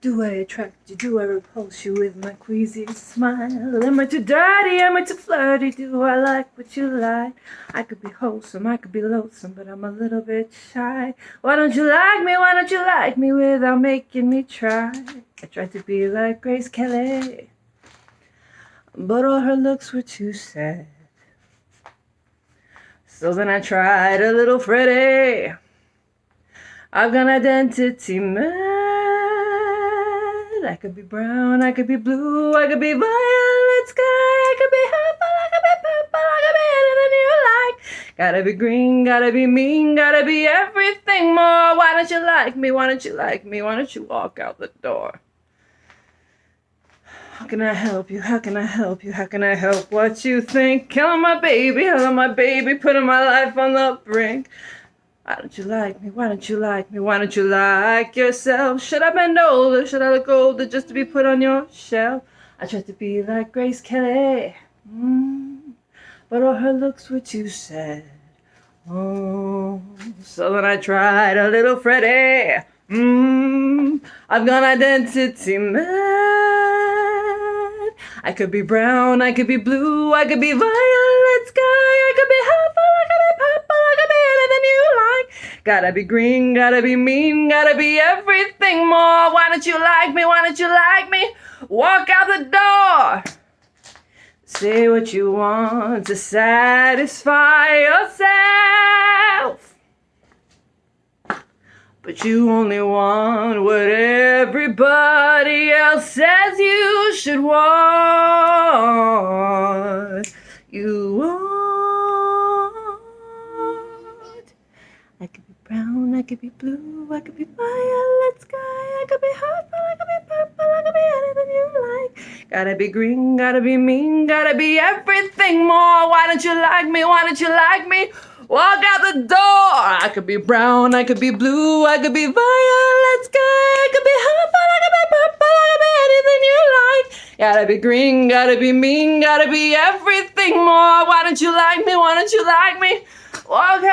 Do I attract you? Do I repulse you with my queasy smile? Am I too dirty? Am I too flirty? Do I like what you like? I could be wholesome, I could be loathsome, but I'm a little bit shy. Why don't you like me? Why don't you like me without making me try? I tried to be like Grace Kelly, but all her looks were too sad. So then I tried a little Freddie. I've got an identity I could be brown, I could be blue, I could be violet sky, I could be purple, I could be purple, I could be anything you like. Gotta be green, gotta be mean, gotta be everything more. Why don't you like me? Why don't you like me? Why don't you walk out the door? How can I help you? How can I help you? How can I help what you think? Killing my baby, killing my baby, putting my life on the brink. Why don't you like me? Why don't you like me? Why don't you like yourself? Should I bend older? Should I look older just to be put on your shelf? I tried to be like Grace Kelly, mm, but all her looks were too sad. Oh, so then I tried a little Freddie. Mm, I've gone identity mad. I could be brown, I could be blue, I could be violet sky, I could be purple, I could be purple, I could be anything you like. Gotta be green, gotta be mean, gotta be everything more. Why don't you like me? Why don't you like me? Walk out the door. Say what you want to satisfy yourself. But you only want what everybody else says you should want. I could be brown, I could be blue, I could be violet sky, I could be purple, I could be purple, I could be anything you like. Gotta be green, gotta be mean, gotta be everything more. Why don't you like me? Why don't you like me? Walk out the door. I could be brown, I could be blue, I could be violet sky, I could be purple, I could be purple, I could be anything you like. Gotta be green, gotta be mean, gotta be everything more. Why don't you like me? Why don't you like me? Walk.